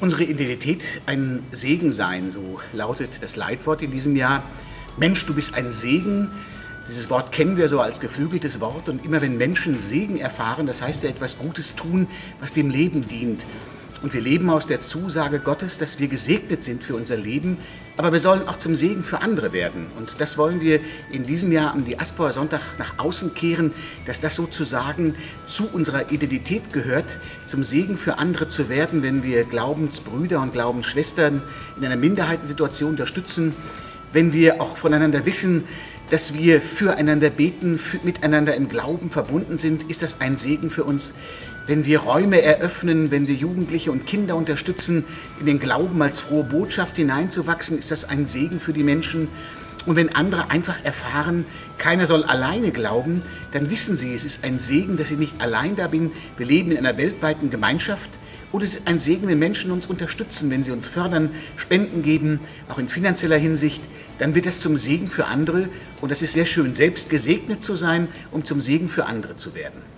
Unsere Identität ein Segen sein, so lautet das Leitwort in diesem Jahr. Mensch, du bist ein Segen. Dieses Wort kennen wir so als geflügeltes Wort und immer wenn Menschen Segen erfahren, das heißt ja etwas Gutes tun, was dem Leben dient. Und wir leben aus der Zusage Gottes, dass wir gesegnet sind für unser Leben, aber wir sollen auch zum Segen für andere werden. Und das wollen wir in diesem Jahr am Diaspora Sonntag nach außen kehren, dass das sozusagen zu unserer Identität gehört, zum Segen für andere zu werden, wenn wir Glaubensbrüder und Glaubensschwestern in einer Minderheitensituation unterstützen, wenn wir auch voneinander wissen, dass wir füreinander beten, für, miteinander im Glauben verbunden sind, ist das ein Segen für uns. Wenn wir Räume eröffnen, wenn wir Jugendliche und Kinder unterstützen, in den Glauben als frohe Botschaft hineinzuwachsen, ist das ein Segen für die Menschen. Und wenn andere einfach erfahren, keiner soll alleine glauben, dann wissen sie, es ist ein Segen, dass ich nicht allein da bin. Wir leben in einer weltweiten Gemeinschaft. Und es ist ein Segen, wenn Menschen uns unterstützen, wenn sie uns fördern, Spenden geben, auch in finanzieller Hinsicht. Dann wird es zum Segen für andere. Und das ist sehr schön, selbst gesegnet zu sein, um zum Segen für andere zu werden.